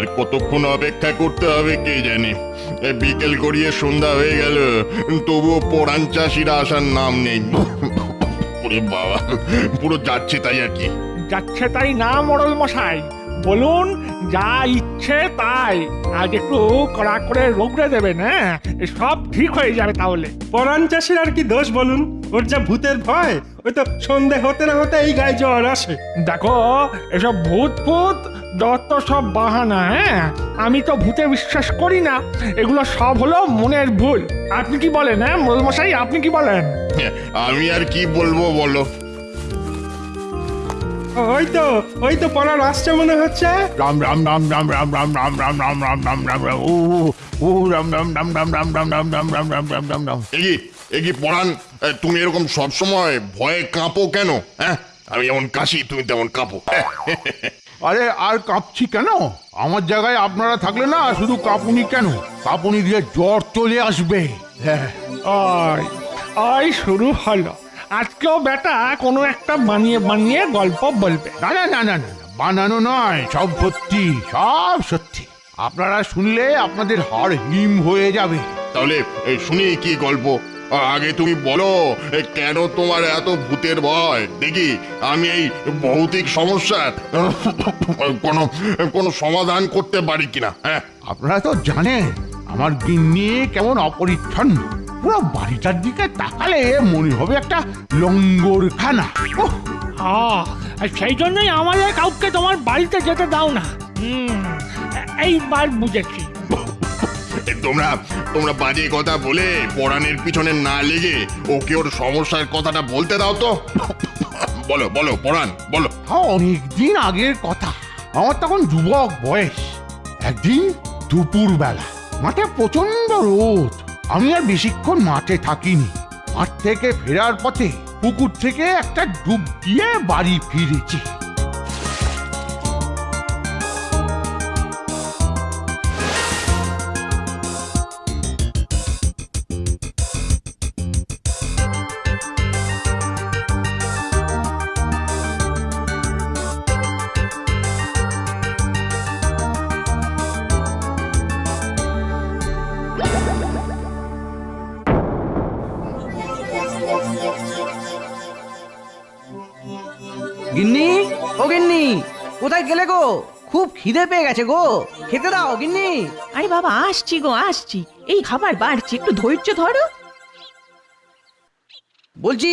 আর কতক্ষণ অপেক্ষা করতে হবে কে জানে? বিকেল গড়িয়ে সন্ধ্যা হয়ে গেল তবুও পরাণ চাষিরা আসার নাম নেই। ওরে বাবা পুরো যাচ্ছে তাই আর কি। যাচ্ছে তাই না মরল মশাই? বলুন যা ইচ্ছে তাই। আজ একটু কড়া করে রোগড়ে দেবেন হ্যাঁ? সব ঠিক হয়ে যাবে তাহলে। পরাণ চাষির আর কি দোষ বলুন? ওর যা ভূতের ভয় ওই তো সন্ধে হতে না হতে এই গায়ে জ্বর আসে দেখো এসব ভূত ফুত যত সব বাহানা হ্যাঁ আমি তো ভূতে বিশ্বাস করি না এগুলো সব হলো মনের ভুল আপনি কি বলেন হ্যাঁ মশাই আপনি কি বলেন আমি আর কি বলব বলো ওই তো ওই তো পরাণ আসছে মনে হচ্ছে রাম রাম রাম রাম রাম রাম রাম রাম রাম রাম রাম রাম রাম ও ও রাম রাম রাম রাম রাম রাম রাম রাম রাম রাম রাম রাম রাম এগি এগি পরাণ এ, তুমি এরকম সব সময় ভয়ে কাঁপো কেন? হ্যাঁ? আমি যেমন কাশি তুমি তেমন কাঁপো। আরে আর কাঁপছি কেন? আমার জায়গায় আপনারা থাকলে না শুধু কাঁপুনি কেন? কাঁপুনি দিয়ে জ্বর চলে আসবে। হ্যাঁ। ওই ওই শুরু হলো। আজকেও বেটা কোনো একটা বানিয়ে বানিয়ে গল্প বলবে। না না না না না বানানো নয় সব সত্যি সব সত্যি। আপনারা শুনলে আপনাদের হাড় হিম হয়ে যাবে। তাহলে এ, শুনি কি গল্প? আগে তুমি বলো কেন তোমার এত ভূতের ভয়? দেখি আমি এই ভৌতিক সমস্যার কোনো কোনো সমাধান করতে পারি কিনা হ্যাঁ? আপনারা তো জানেন আমার গিন্নি কেমন অপরিচ্ছন্ন। পুরো বাড়িটার দিকে তাকালে মনে হবে একটা লঙ্গরখানা। আহ, আর সেই জন্যই আমাদের কাউকে তোমার বাড়িতে যেতে দাও না। হুম এইবার বুঝেছি। তোমরা তোমরা বাজে কথা বলে পরাণের পিছনে না লেগে ওকে ওর সমস্যার কথাটা বলতে দাও তো। বলো বলো, পরাণ, বলো। তা অনেকদিন আগের কথা। আমার তখন যুবক বয়স। একদিন দুপুর বেলা মাঠে প্রচণ্ড রোদ। আমি আর বেশিক্ষণ মাঠে থাকিনি। মাঠ থেকে ফেরার পথে পুকুর থেকে একটা ডুব দিয়ে বাড়ি ফিরেছি। কোথায় গেলে গো খুব খিদে পেয়ে গেছে গো। খেতে দাও গিন্নি। আরে বাবা আসছি গো আসছি। এই খাবার বাড়ছি একটু ধৈর্য ধরো। বলছি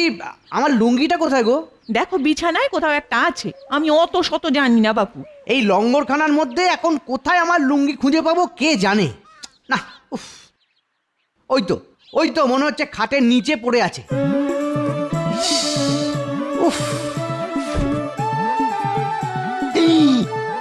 আমার লুঙ্গিটা কোথায় গো? দেখো বিছানায় কোথাও একটা আছে। আমি অত শত জানি না বাপু। এই লঙ্গরখানার মধ্যে এখন কোথায় আমার লুঙ্গি খুঁজে পাবো কে জানে? না উফ। ওই তো ওই তো মনে হচ্ছে খাটের নিচে পড়ে আছে। উফ।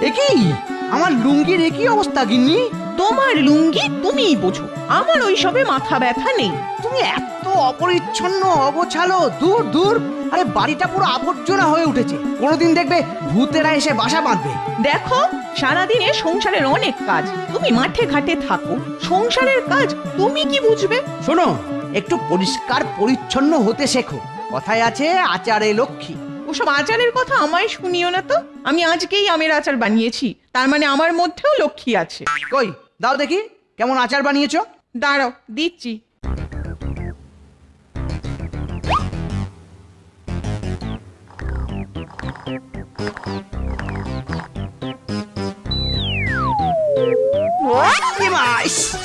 এ কি আমার লুঙ্গির একই অবস্থা গিন্নি। তোমার লুঙ্গি তুমিই বোঝো। আমার ওই সবে মাথা ব্যথা নেই। তুমি এত অপরিচ্ছন্ন অগোছালো দূর দূর। আরে বাড়িটা পুরো আবর্জনা হয়ে উঠেছে। কোনোদিন দেখবে ভূতেরা এসে বাসা বাঁধবে। দেখো সারাদিনে সংসারের অনেক কাজ। তুমি মাঠে ঘাটে থাকো। সংসারের কাজ তুমি কি বুঝবে? শোনো একটু পরিষ্কার পরিচ্ছন্ন হতে শেখো। কথায় আছে আচারে লক্ষ্মী। ওসব আচারের কথা আমায় শুনিও না তো। আমি আজকেই আমের আচার বানিয়েছি তার মানে আমার মধ্যেও লক্ষ্মী আছে। কই দাও দেখি কেমন আচার বানিয়েছো? দাঁড়াও দিচ্ছি।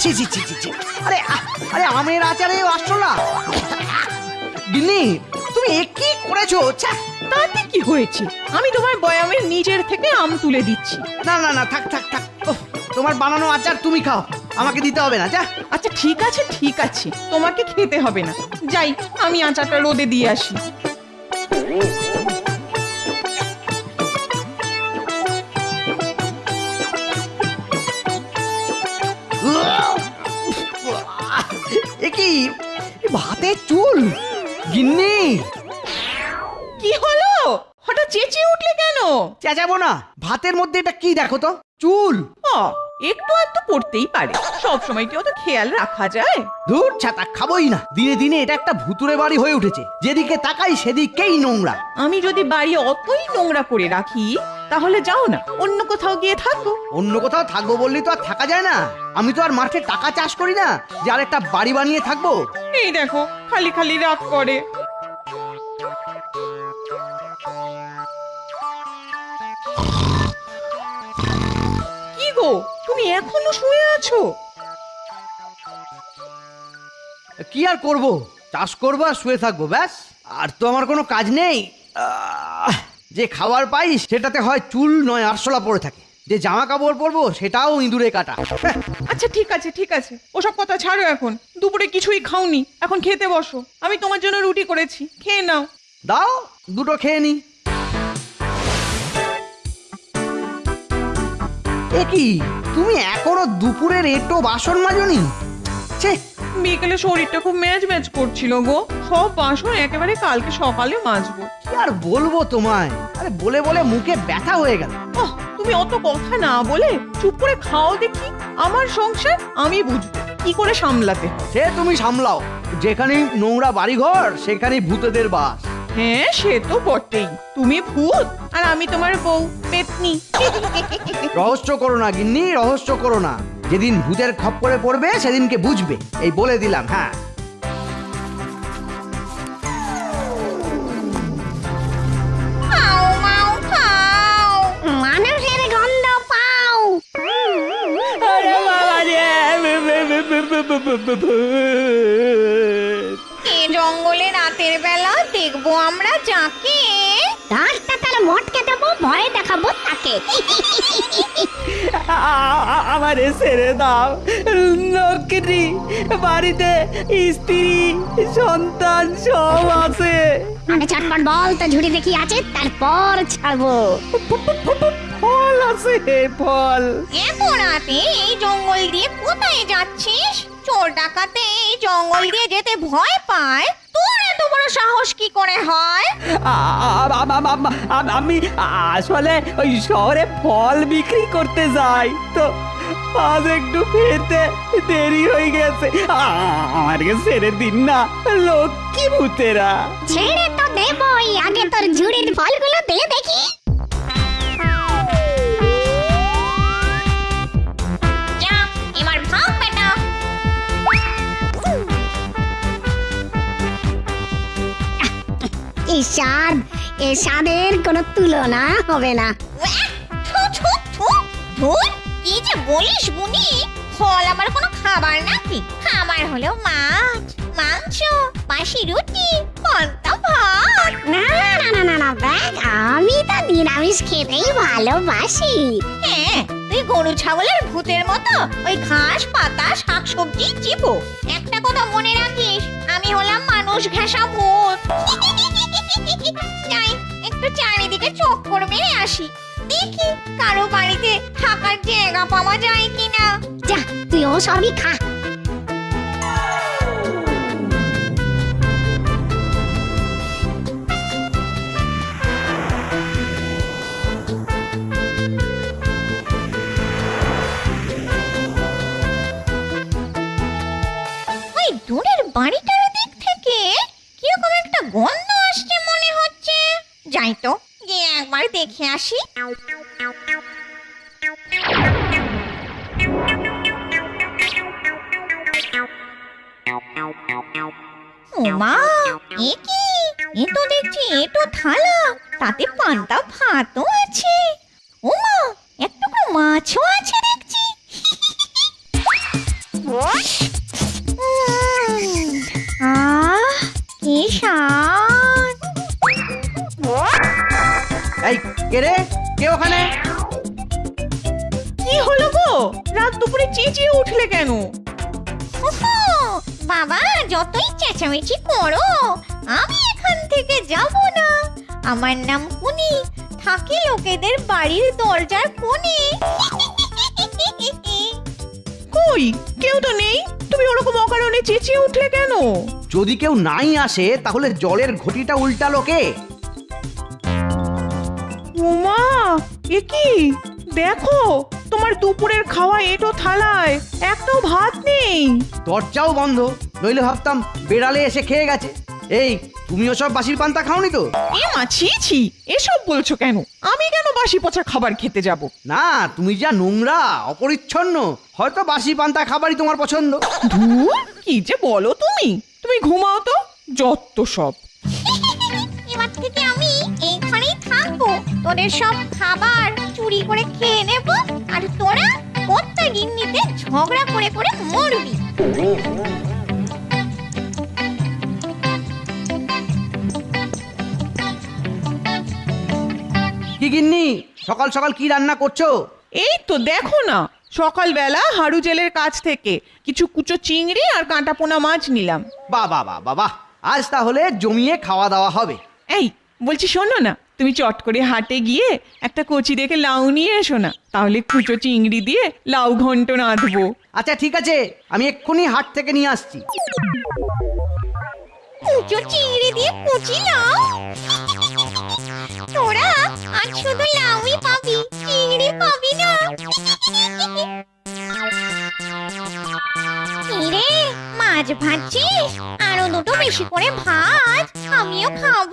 ছি ছি ছি ছি। আরে আরে আমের আচারে আসছো না। গিন্নি তুমি কি করেছ? ছ্যা! তাতে কি হয়েছে? আমি তোমার বয়ামের নিচের থেকে আম তুলে দিচ্ছি। না না না থাক থাক থাক। ওহ, তোমার বানানো আচার তুমি খাও। আমাকে দিতে হবে না যা আচ্ছা ঠিক আছে ঠিক আছে। তোমাকে খেতে হবে না। যাই আমি আচারটা রোদে দিয়ে আসি। এ কি? এ ভাতে চুল? গিন্নি! কি হলো? হঠাৎ চেঁচিয়ে উঠলে কেন? চেঁচাবো না। ভাতের মধ্যে এটা কি দেখো তো? চুল। ও একটু একটু পড়তেই পারে। সব সময় কি অত খেয়াল রাখা যায়। ধুর ছাতা খাবোই না। দিনে দিনে এটা একটা ভুতুরে বাড়ি হয়ে উঠেছে। যেদিকে তাকাই সেদিকেই নোংরা। আমি যদি বাড়ি অতই নোংরা করে রাখি তাহলে যাও না অন্য কোথাও গিয়ে থাকো। অন্য কোথাও থাকব বললি তো আর থাকা যায় না। আমি তো আর মাঠে টাকা চাষ করি না যে আর একটা বাড়ি বানিয়ে থাকব। এই দেখো খালি খালি রাত করে। কি গো তুমি এখনও শুয়ে আছো? কি আর করব? চাষ করব আর শুয়ে থাকব ব্যাস। আর তো আমার কোনো কাজ নেই। আহ, যে খাবার পাই সেটাতে হয় চুল নয় আরশোলা পড়ে থাকে। যে জামা কাপড় পরবো সেটাও ইঁদুরে কাটা। হ্যাঁ, আচ্ছা ঠিক আছে ঠিক আছে। ওসব কথা ছাড়ো এখন। দুপুরে কিছুই খাওনি। এখন খেতে বসো। আমি তোমার জন্য রুটি করেছি। খেয়ে নাও। দাও দুটো খেয়ে নি। এ কি তুমি এখনও দুপুরের এটো বাসন মাজনি? ছে বিকেলে শরীরটা খুব ম্যাচ ম্যাচ করছিল গো। সব বাসন একেবারে কালকে সকালে মাজবো। কি আর বলব তোমায়? আরে বলে বলে মুখে ব্যথা হয়ে গেল। ওহ তুমি অত কথা না বলে চুপ করে খাও দেখি। আমার সংসার আমি বুঝব। কি করে সামলাতে হয়। সে তুমি সামলাও। যেখানেই নোংরা বাড়িঘর সেখানেই ভূতেদের বাস। হ্যাঁ সে তো বটেই। তুমি ভূত আর আমি তোমার বউ পেতনি। রহস্য করো না গিন্নি রহস্য করো না। যেদিন ভূতের খপ্পরে পড়বে সেদিনকে বুঝবে। এই বলে দিলাম হ্যাঁ। এ জঙ্গলে রাতের বেলা দেখব আমরা যাকে। তার মটকে দেবো ভয় দেখাবো তাকে। আমারে ছেড়ে দাও। নকরি বাড়িতে স্ত্রী সন্তান সব আছে। আগে চটপট বল তো ঝুড়ি দেখি আছে তারপর ছাড়বো। ফল আছে ফল। এত রাতে এই জঙ্গল দিয়ে কোথায় যাচ্ছিস? চোর ডাকাতে এই জঙ্গল দিয়ে যেতে ভয় পায়। তোর বড় সাহস কি করে হয়? আমি আসলে ওই শহরে ফল বিক্রি করতে যাই তো আজ একটু ফেরতে দেরি হয়ে গেছে। আমাকে ছেড়ে দিন না লক্ষ্মী ভূতেরা। ছেড়ে তো দেবই আগে তোর ঝুড়ির ফলগুলো দিয়ে দেখি। এই স্বাদ কোনো তুলনা হবে না। কি যে বলিস বুনি। ফল আমার কোনো খাবার নাকি? খাবার হলো মাছ। মাংস বাসি রুটি পান্তা ভাত। না না না না না দেখ আমি তো নিরামিষ খেতেই ভালোবাসি। হ্যাঁ তুই গরু ছাগলের ভূতের মতো ওই ঘাস পাতা শাকসবজি চিবো। একটা কথা মনে রাখিস আমি হলাম মানুষ ঘেঁষা ভূত। যাই একটু চারিদিকে চক্কর মেরে আসি। দেখি কারও বাড়িতে থাকার জায়গা পাওয়া যায় কিনা। যা তুই ও সবই খা। ভাতও আছে। ওমা এক মাছও আছে দেখছি। আহ কি স্বাদ। এই কে রে? কে ওখানে? কি হলো গো? রাত দুপুরে চেঁচিয়ে উঠলে কেন? ওহো, বাবা যতই চেঁচামেচি করো আমি এখান থেকে যাব না। আমার নাম কুনি। থাকি লোকেদের বাড়ির দরজার কোণে। কই? কেউ তো নেই? তুমি ওরকম অকারণে চেঁচিয়ে উঠলে কেন? যদি কেউ নাই আসে তাহলে জলের ঘটিটা উল্টালো কে? উমা এ কি? দেখো তোমার দুপুরের খাওয়া এটো থালায় একটাও ভাত নেই। দরজাও বন্ধ নইলে ভাবতাম বেড়ালে এসে খেয়ে গেছে। এই তুমি ওসব বাসির পান্তা খাওনি তো? এ মা ছি ছি এসব বলছো কেন? আমি কেন বাসি পচা খাবার খেতে যাব? না তুমি যা নোংরা অপরিচ্ছন্ন হয়তো বাসি পান্তা খাবারই তোমার পছন্দ। ধুর কি যে বলো তুমি? তুমি ঘুমাও তো যত সব। এবার থেকে আমি এইখানেই থাকব। তোদের সব খাবার চুরি করে খেয়ে নেব আর তোরা কর্তা গিন্নিতে ঝগড়া করে করে মরবি। সকাল সকাল কি রান্না করছ? এই তো দেখো না সকালবেলা হাড়ু জেলের কাছ থেকে কিছু কুচো চিংড়ি আর কাঁটা পোনা মাছ নিলাম। বা বা বা বাবা আজ তাহলে জমিয়ে খাওয়া দাওয়া হবে। এই বলছি শোনো না তুমি চট করে হাটে গিয়ে একটা কচি দেখে লাউ নিয়ে এসো না তাহলে কুচো চিংড়ি দিয়ে লাউ ঘন্ট রাঁধবো আচ্ছা ঠিক আছে আমি এক্ষুনি হাট থেকে নিয়ে আসছি। কুচো চিংড়ি দিয়ে কুচি লাউ তোরা আজ শুধু লাউই পাবি, চিংড়ি পাবি না। রে মাছ ভাজছিস? আরও দুটো বেশি করে ভাজ, আমিও খাব।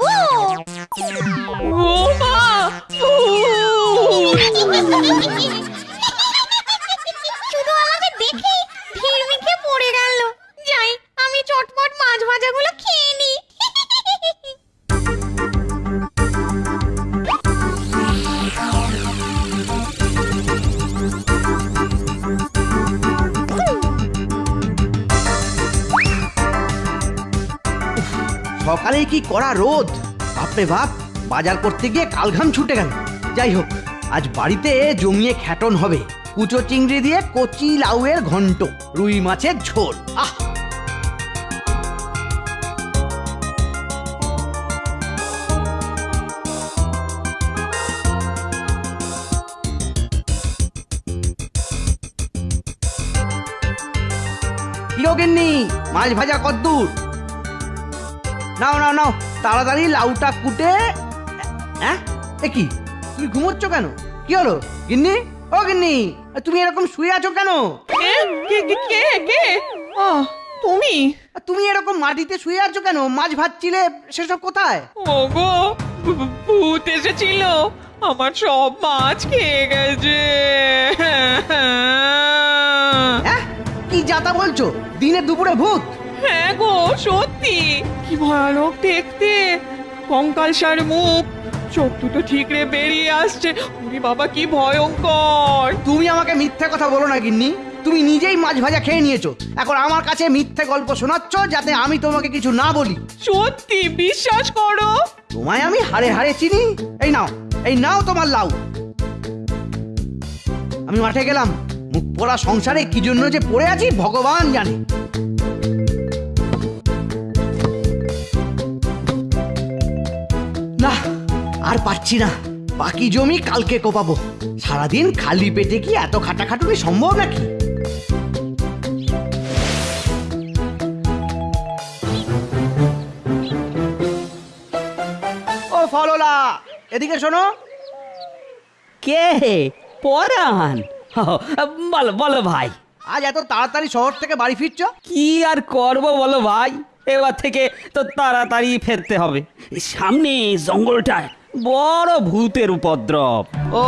সকালে কি করা রোদ বাপরে বাপ, বাজার করতে গিয়ে কালঘাম ছুটে গেল। যাই হোক, আজ বাড়িতে জমিয়ে খ্যাটন হবে। কুচো চিংড়ি দিয়ে কচি লাউয়ের ঘন্ট, রুই মাছের ঝোল। আহ! গিন্নি, মাছ ভাজা কদ্দূর? নাও নাও নাও তাড়াতাড়ি লাউটা কুটে হ্যাঁ? এ কি? তুমি ঘুমোচ্ছ কেন? কি হলো? গিন্নি? ও গিন্নি তুমি এরকম শুয়ে আছো কেন? কে? কে কে কে আহ, তুমি? তুমি এরকম মাটিতে শুয়ে আছো কেন? মাছ ভাজছিলে সেসব কোথায়? ওগো ভূ- ভূত এসেছিল। আমার সব মাছ খেয়ে গেছে। হ্যাঁ? কি যাতা বলছো? দিনে দুপুরে ভূত। হ্যাঁ গো সত্যি। কি ভয়ানক দেখতে। কঙ্কালসার মুখ। চোখ দুটো ঠিকরে বেরিয়ে আসছে। উনি বাবা কি ভয়ঙ্কর। তুমি আমাকে মিথ্যে কথা বলো না গিন্নি। তুমি নিজেই মাছ ভাজা খেয়ে নিয়েছো। এখন আমার কাছে মিথ্যে গল্প শোনাচ্ছ যাতে আমি তোমাকে কিছু না বলি। সত্যি বিশ্বাস করো। তোমায় আমি হারে হারে চিনি। এই নাও এই নাও তোমার লাউ। আমি মাঠে গেলাম। মুখ পড়া সংসারে কি জন্য যে পড়ে আছি ভগবান জানে। আর পাচ্ছি না। বাকি জমি কালকে কোপাবো। সারাদিন খালি পেটে কি এত খাটাখাটুনি সম্ভব নাকি? ও ফললা এদিকে শোনো। কে পরান বলো বলো ভাই। আজ এত তাড়াতাড়ি শহর থেকে বাড়ি ফিরছো? কি আর করব বলো ভাই? এবার থেকে তো তাড়াতাড়ি ফেরতে হবে। সামনে জঙ্গলটায় বড় ভূতের উপদ্রব। ও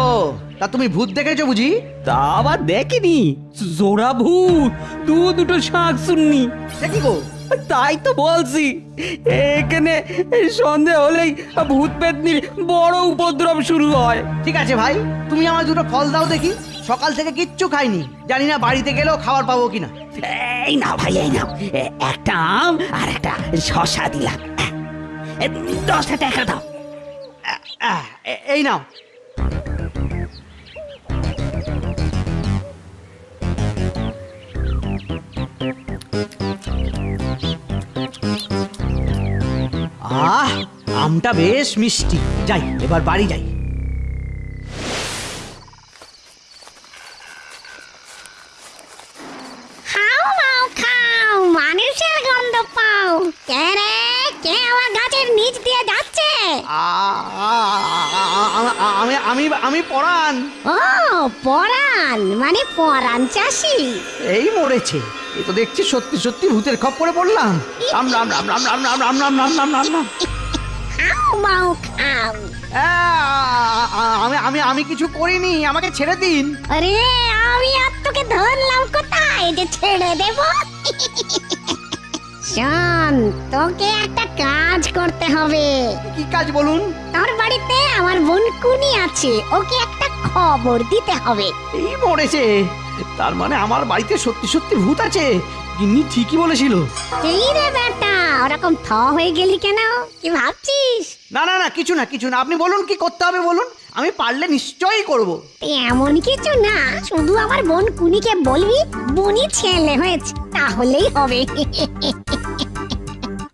তা তুমি ভূত দেখেছ বুঝি? তা আবার দেখিনি। জোড়া ভূত দু দুটো শাক শুননি। দেখি গো? তাই তো বলছি এখানে সন্ধে হলেই ভূত পেতনির বড় উপদ্রব শুরু হয়। ঠিক আছে ভাই তুমি আমার দুটো ফল দাও দেখি। সকাল থেকে কিচ্ছু খাইনি জানি না বাড়িতে গেলেও খাবার পাবো কিনা। এই না ভাই এই না একটা আম আর একটা শশা দিলাম। দশটা টাকা দাও। এই নাও আহ আমটা বেশ মিষ্টি। যাই এবার বাড়ি যাই খাও মাও খাও মানুষের গন্ধ পাও কে রে কে আমার গাছের নিচ দিয়ে যাচ্ছে আ- আ- আ- আ- আমি আমি আমি পরাণ ও পরাণ মানে পরাণ চাষি এই মরেছে এ তো দেখছি সত্যি সত্যি ভূতের খপ্পরে পড়লাম রাম রাম রাম রাম রাম রাম রাম রাম রাম রাম রাম মাও খাও আমি আমি আমি কিছু করিনি আমাকে ছেড়ে দিন আরে আমি আর তোকে ধরলাম কোথায় যে ছেড়ে দেব শোন তোকে একটা কাজ করতে হবে। কি কাজ বলুন? তোর বাড়িতে আমার বোন কুনি আছে ওকে একটা খবর দিতে হবে। এই মরেছে। তার মানে আমার বাড়িতে সত্যি সত্যি ভূত আছে। গিন্নি ঠিকই বলেছিল। এই রে বেটা ওরকম থ হয়ে গেলি কেন? কি ভাবছিস? না না না কিছু না কিছু না। আপনি বলুন কি করতে হবে বলুন? আমি পারলে নিশ্চয়ই করব। এমন কিছু না শুধু আমার বোন কুনিকে বলবি বুনি ছেলে হয়েছে তাহলেই হবে।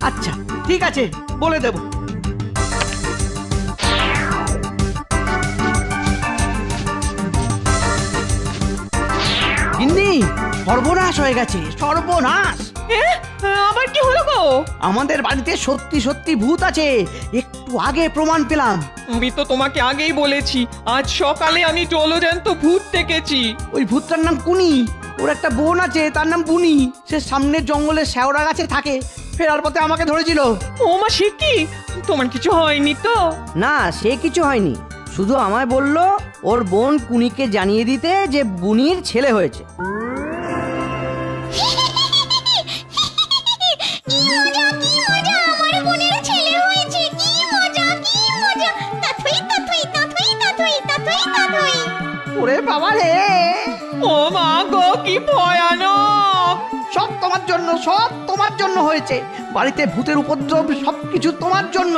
আচ্ছা ঠিক আছে বলে দেব। গিন্নি সর্বনাশ হয়ে গেছে সর্বনাশ। আবার কি হলো গো? আমাদের বাড়িতে সত্যি সত্যি ভূত আছে। একটু আগে প্রমাণ পেলাম। আমি তো তোমাকে আগেই বলেছি আজ সকালে আমি জলজ্যান্ত ভূত দেখেছি। ওই ভূতটার নাম কুনি। ওর একটা বোন আছে তার নাম বুনি। সে সামনের জঙ্গলে শ্যাওড়া গাছে থাকে ফেরার পথে আমাকে ধরেছিল। ও মা সে কি? তোমার কিছু হয়নি তো? না সে কিছু হয়নি। শুধু আমায় বলল ওর বোন কুনিকে জানিয়ে দিতে যে বুনির ছেলে হয়েছে। ওরে বাবা রে। ও মা গো কি ভয়ানক। সব তোমার জন্য সব তোমার জন্য হয়েছে। বাড়িতে ভূতের উপদ্রব সবকিছু তোমার জন্য।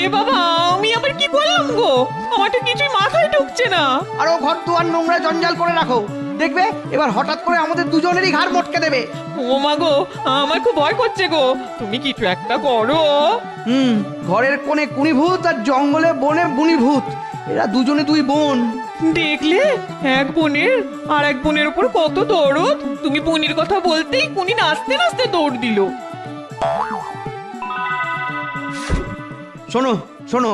এ বাবা আমি আবার কি করলাম গো? আমার তো কিছুই মাথায় ঢুকছে না। আরও ঘর দুয়ার নোংরা জঞ্জাল করে রাখো। দেখবে এবার হঠাৎ করে আমাদের দুজনেরই ঘাড় মটকে দেবে। ও মা গো আমার খুব ভয় করছে গো। তুমি কিছু একটা করো। হুম ঘরের কোণে কুনি ভূত আর জঙ্গলে বনে বুনি ভূত এরা দুজনে দুই বোন। দেখলে? এক বোনের আর এক বোনের উপর কত দৌড়ত তুমি পুনির কথা বলতেই পুনি নাচতে নাচতে দৌড় দিল। শোনো শোনো।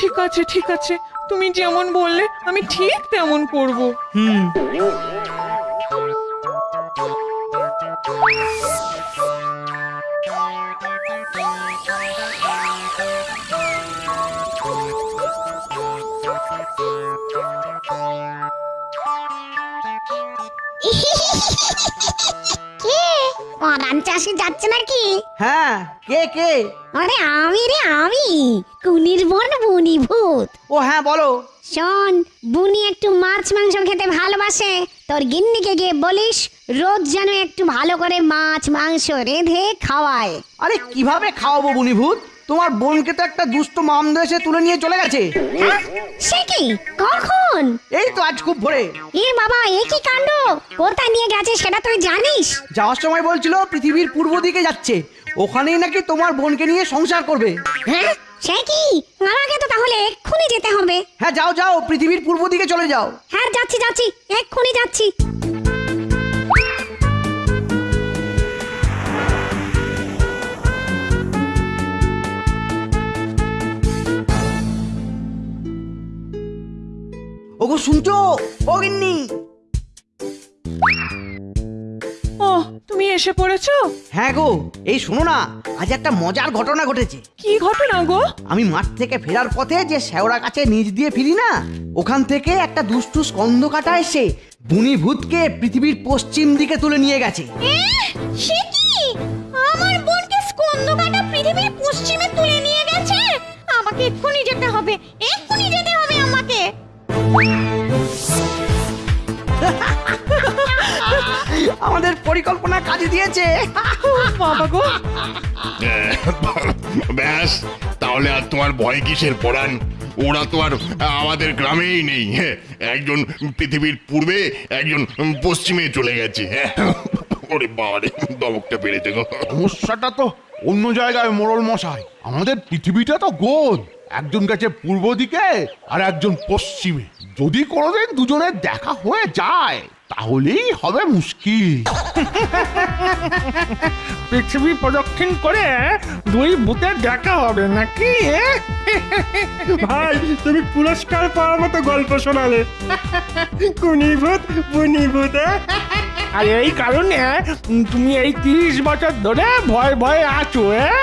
ঠিক আছে ঠিক আছে। তুমি যেমন বললে আমি ঠিক তেমন করব। হুম। কে? পরাণ চাষি যাচ্ছে নাকি? হ্যাঁ কে কে? আরে আমি রে আমি। কুনির বোন বুনি ভূত। ও হ্যাঁ বলো। শোন বুনি একটু মাছ মাংস খেতে ভালোবাসে। তোর গিন্নিকে গিয়ে বলিস রোজ যেন একটু ভালো করে মাছ মাংস রেঁধে খাওয়ায়। আরে কীভাবে খাওয়াবো বুনি ভূত? তোমার বোনকে তো একটা দুষ্ট মামদ এসে তুলে নিয়ে চলে গেছে? সে কি? কখন? এই তো আজ খুব ভোরে। এ বাবা এ কি কাণ্ড? কোথায় নিয়ে গেছে সেটা তুই জানিস? যাওয়ার সময় বলছিল পৃথিবীর পূর্ব দিকে যাচ্ছে। ওখানেই নাকি তোমার বোনকে নিয়ে সংসার করবে। হ্যাঁ? সে কি? আমাকে তো তাহলে এক্ষুনি যেতে হবে। হ্যাঁ যাও যাও পৃথিবীর পূর্ব দিকে চলে যাও। হ্যাঁ যাচ্ছি যাচ্ছি এক্ষুনি যাচ্ছি। ওগো শুনছো? ও গিন্নি। ও তুমি এসে পড়েছো? হ্যাঁ গো এই শোনো না আজ একটা মজার ঘটনা ঘটেছে। কি ঘটনা গো? আমি মাঠ থেকে ফেরার পথে যে শেওড়া কাছে নিচ দিয়ে ফিরি না ওখান থেকে একটা দুষ্টু স্কন্দ কাটা এসে বুনি ভূতকে পৃথিবীর পশ্চিম দিকে তুলে নিয়ে গেছে। সে কি? আমার বোনকে স্কন্দ কাটা পৃথিবীর পশ্চিমে তুলে নিয়ে গেছে? আমাকে এক্ষুনি যেতে হবে। পরিকল্পনা কাজে দিয়েছে। বাবা গো। ব্যাস তাহলে আর তোমার ভয় কিসের পড়ান ওরা তো আর আমাদের গ্রামেই নেই হ্যাঁ, একজন পৃথিবীর পূর্বে একজন পশ্চিমে চলে গেছে হ্যাঁ। ওরে বাবারে দমকটা পেরেছে গো। সমস্যাটা তো অন্য জায়গায় মোড়ল মশাই। আমাদের পৃথিবীটা তো গোল। একজন গেছে পূর্ব দিকে আর একজন পশ্চিমে। যদি কোনোদিন দুজনের দেখা হয়ে যায় তাহলেই হবে মুশকিল। পৃথিবী প্রদক্ষিণ করে দুই ভূতের দেখা হবে নাকি? ভাই তুমি পুরস্কার পাওয়ার মতো গল্প শোনালে। কুনি ভূত বুনি ভূত? আর এই কারণে তুমি এই তিরিশ বছর ধরে ভয় ভয়ে আছো হ্যাঁ?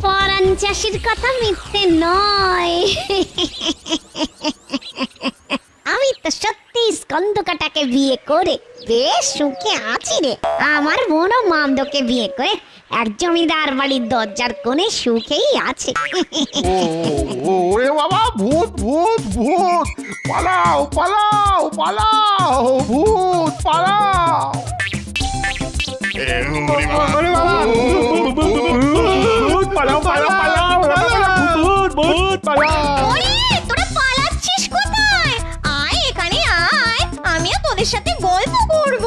পরাণ চাষির কথা মিথ্যে নয় আমি তো সত্যি স্কন্দকাটাকে বিয়ে করে বেশ সুখে আছি রে আমার বোনও মামদোকে বিয়ে করে এক জমিদার বাড়ির দরজার কোণে সুখেই আছে ও ও, ওরে বাবা ভূত ভূত ভূত পালাও পালাও পালাও ভূত পালাও এ, বাবা, ওরে বাবা, ভূত, ভূত, ভূত পালাও পালাও পালাও ভূত ভূত পালাও। ওরে তোরা পালাচ্ছিস কোথায়? আয় এখানে আয়। আমিও তোদের সাথে গল্প করব।